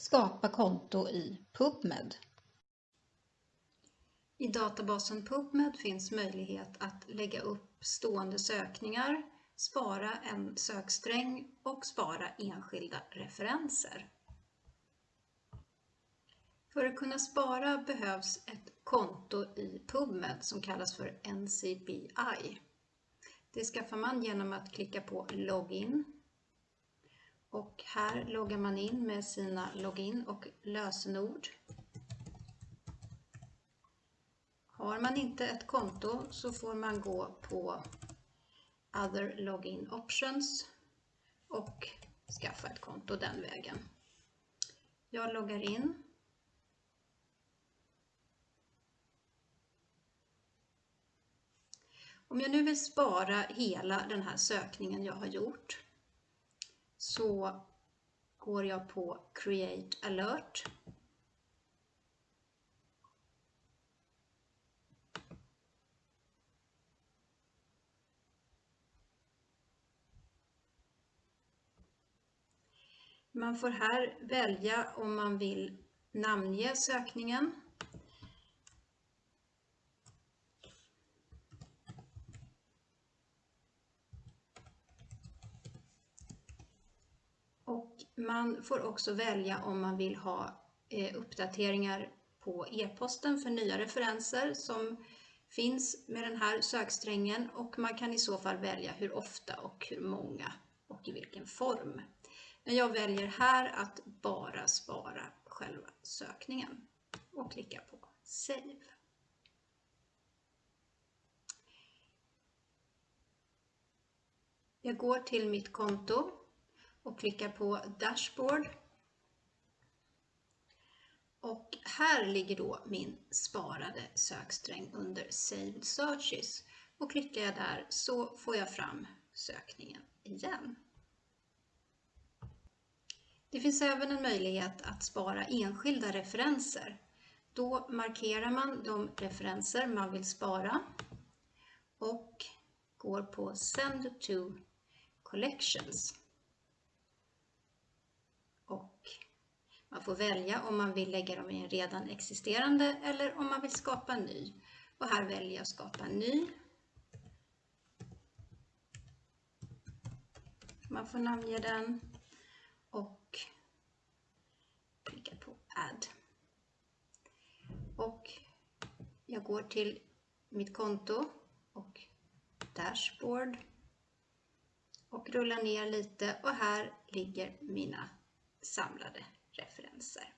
Skapa konto i PubMed. I databasen PubMed finns möjlighet att lägga upp stående sökningar, spara en söksträng och spara enskilda referenser. För att kunna spara behövs ett konto i PubMed som kallas för NCBI. Det skaffar man genom att klicka på Login och här loggar man in med sina login och lösenord. Har man inte ett konto så får man gå på Other Login Options och skaffa ett konto den vägen. Jag loggar in. Om jag nu vill spara hela den här sökningen jag har gjort så går jag på Create alert. Man får här välja om man vill namnge sökningen Man får också välja om man vill ha eh, uppdateringar på e-posten för nya referenser som finns med den här söksträngen och man kan i så fall välja hur ofta och hur många och i vilken form. Men jag väljer här att bara spara själva sökningen och klickar på Save. Jag går till mitt konto och klickar på Dashboard. Och här ligger då min sparade söksträng under Saved Searches. Och klickar jag där så får jag fram sökningen igen. Det finns även en möjlighet att spara enskilda referenser. Då markerar man de referenser man vill spara och går på Send to Collections. Och Man får välja om man vill lägga dem i en redan existerande eller om man vill skapa en ny. Och här väljer jag skapa en ny. Man får namnge den och klicka på Add. Och jag går till mitt konto och Dashboard och rullar ner lite och här ligger mina samlade referenser.